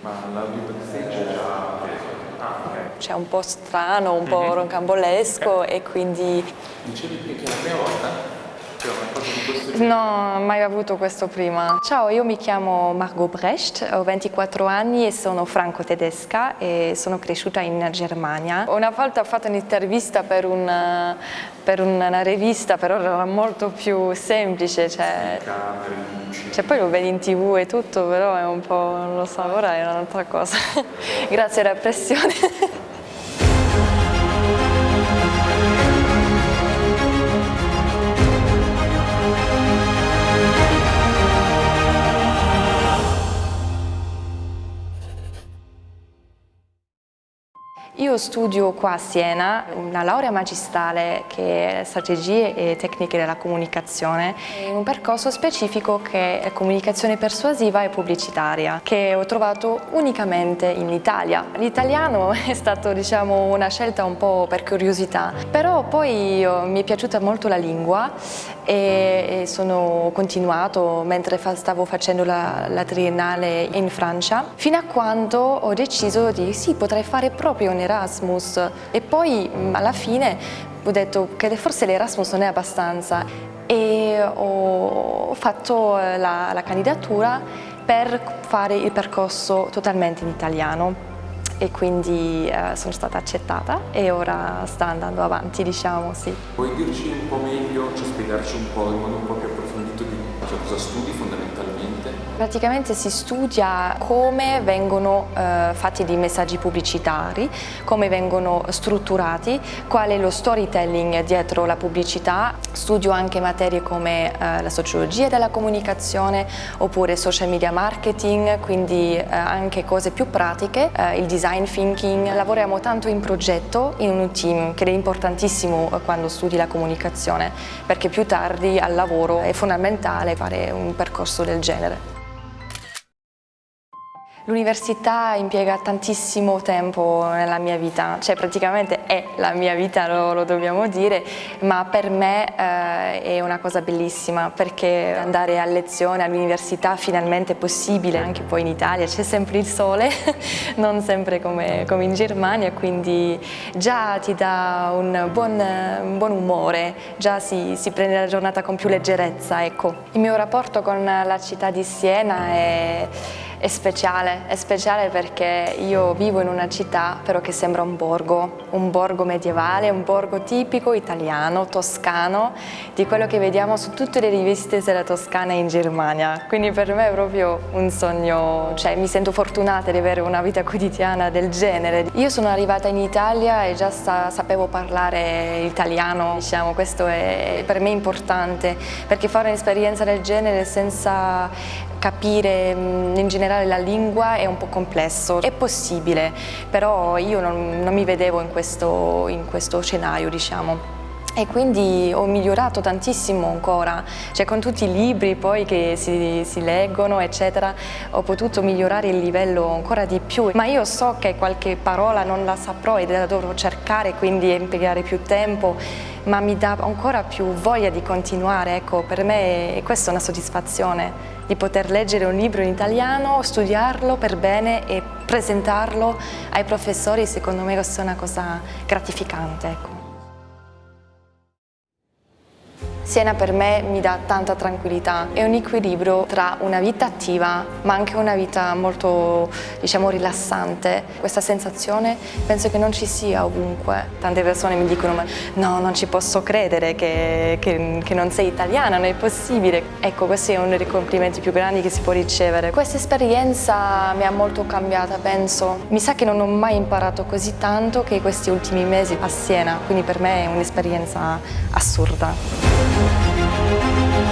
Ma l'audio backstage è già? Ah. C'è un po' strano, un po' roncambolesco okay. e quindi... Dicevi che la prima volta? No, mai avuto questo prima. Ciao, io mi chiamo Margot Brecht, ho 24 anni e sono franco-tedesca e sono cresciuta in Germania. Una volta ho fatto un'intervista per, un, per, una rivista, però era molto più semplice. Cioè, cioè, poi lo vedi in tv e tutto, però è un po', non lo so, ora è un'altra cosa. Grazie alla pressione. Io studio qua a Siena una laurea magistrale che è strategie e tecniche della comunicazione in un percorso specifico che è comunicazione persuasiva e pubblicitaria che ho trovato unicamente in Italia. L'italiano è stato diciamo una scelta un po' per curiosità però poi mi è piaciuta molto la lingua e, sono continuato mentre stavo facendo la, la triennale in Francia fino a quando ho deciso di sì potrei fare proprio un Erasmus e poi alla fine ho detto che forse l'Erasmus non è abbastanza e ho fatto eh, la, la candidatura per fare il percorso totalmente in italiano e quindi eh, sono stata accettata e ora sta andando avanti, diciamo, sì. Puoi dirci un po' meglio, cioè spiegarci un po' in modo un po' più approfondito di cosa studi fondamentalmente? Praticamente si studia come vengono eh, fatti dei messaggi pubblicitari, come vengono strutturati, qual è lo storytelling dietro la pubblicità. Studio anche materie come eh, la sociologia della comunicazione oppure social media marketing, quindi eh, anche cose più pratiche, eh, il design thinking. Lavoriamo tanto in progetto, in un team, che è importantissimo eh, quando studi la comunicazione, perché più tardi al lavoro è fondamentale fare un percorso del genere. L'università impiega tantissimo tempo nella mia vita, cioè praticamente è la mia vita, lo, lo dobbiamo dire, ma per me eh, è una cosa bellissima perché andare a lezione all'università finalmente è possibile, anche poi in Italia c'è sempre il sole, non sempre come, come, in Germania, quindi già ti dà un buon, un buon umore, già si, si, prende la giornata con più leggerezza. Ecco. Il mio rapporto con la città di Siena è è speciale, è speciale perché io vivo in una città però che sembra un borgo, un borgo medievale, un borgo tipico italiano, toscano, di quello che vediamo su tutte le riviste della Toscana in Germania. Quindi per me è proprio un sogno, cioè mi sento fortunata di avere una vita quotidiana del genere. Io sono arrivata in Italia e già sa sapevo parlare italiano, diciamo, questo è per me importante perché fare un'esperienza del genere senza capire mm, in generale la lingua è un po' complesso, è possibile, però io non, non mi vedevo in questo, in questo scenario, diciamo e quindi ho migliorato tantissimo ancora, cioè con tutti i libri poi che si, si, leggono eccetera ho potuto migliorare il livello ancora di più ma io so che qualche parola non la saprò e la dovrò cercare quindi impiegare più tempo ma mi dà ancora più voglia di continuare, ecco per me questa è una soddisfazione di poter leggere un libro in italiano, studiarlo per bene e presentarlo ai professori secondo me questa è una cosa gratificante. Ecco. Siena per me mi dà tanta tranquillità, è un equilibrio tra una vita attiva ma anche una vita molto diciamo rilassante. Questa sensazione penso che non ci sia ovunque. Tante persone mi dicono ma no non ci posso credere che, che, che non sei italiana, non è possibile. Ecco questo è uno dei complimenti più grandi che si può ricevere. Questa esperienza mi ha molto cambiata penso. Mi sa che non ho mai imparato così tanto che questi ultimi mesi a Siena, quindi per me è un'esperienza assurda. Thank you.